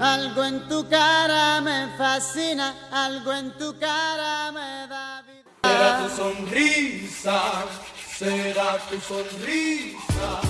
Algo en tu cara me fascina, algo en tu cara me da vida. Será tu sonrisa, será tu sonrisa.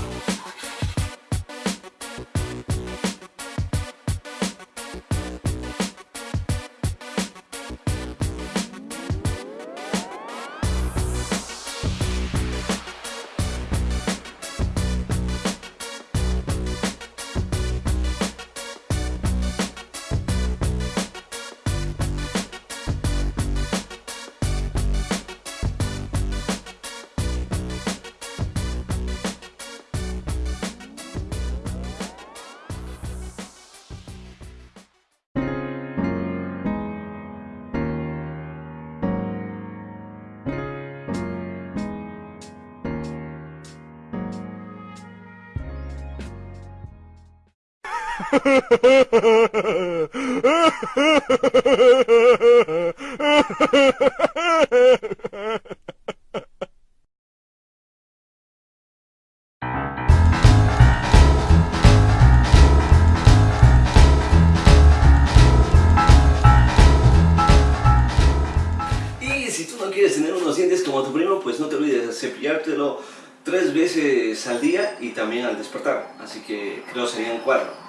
Y si tú no quieres tener unos dientes como tu primo, pues no te olvides de cepillártelo tres veces al día y también al despertar. Así que creo serían cuatro.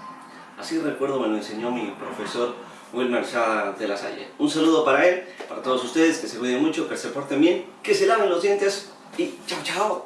Así recuerdo me lo enseñó mi profesor Wilmer Shah de la Salle. Un saludo para él, para todos ustedes, que se cuiden mucho, que se porten bien, que se laven los dientes y chao chao.